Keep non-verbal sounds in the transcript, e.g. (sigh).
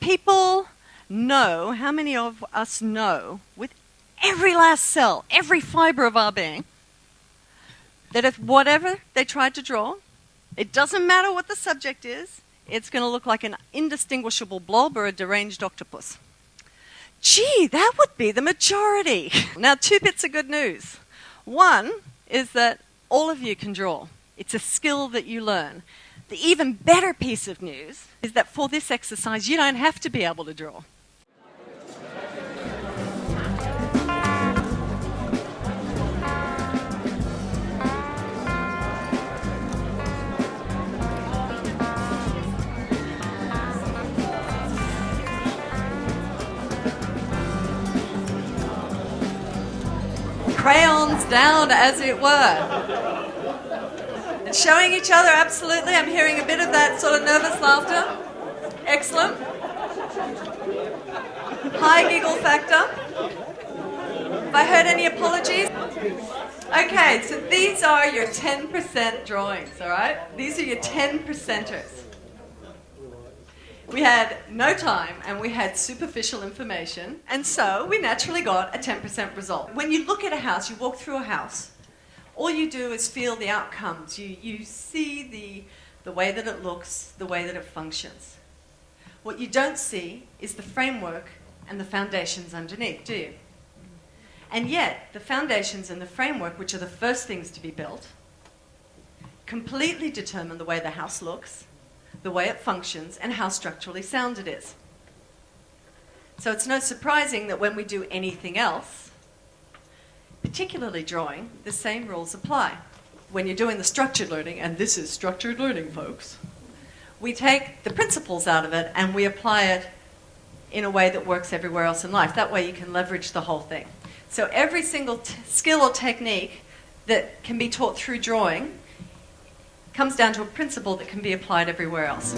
people know, how many of us know, with every last cell, every fiber of our being, that if whatever they tried to draw, it doesn't matter what the subject is, it's going to look like an indistinguishable blob or a deranged octopus. Gee, that would be the majority. (laughs) Now, two bits of good news. One is that all of you can draw, it's a skill that you learn. The even better piece of news is that for this exercise, you don't have to be able to draw. crayons down, as it were. Showing each other, absolutely. I'm hearing a bit of that sort of nervous laughter. Excellent. High giggle factor. Have I heard any apologies? Okay, so these are your 10% drawings, all right? These are your 10 percenters. We had no time and we had superficial information, and so we naturally got a 10% result. When you look at a house, you walk through a house, all you do is feel the outcomes. You, you see the, the way that it looks, the way that it functions. What you don't see is the framework and the foundations underneath, do you? And yet, the foundations and the framework, which are the first things to be built, completely determine the way the house looks, the way it functions, and how structurally sound it is. So it's no surprising that when we do anything else, particularly drawing, the same rules apply. When you're doing the structured learning, and this is structured learning, folks, we take the principles out of it and we apply it in a way that works everywhere else in life. That way you can leverage the whole thing. So every single skill or technique that can be taught through drawing comes down to a principle that can be applied everywhere else.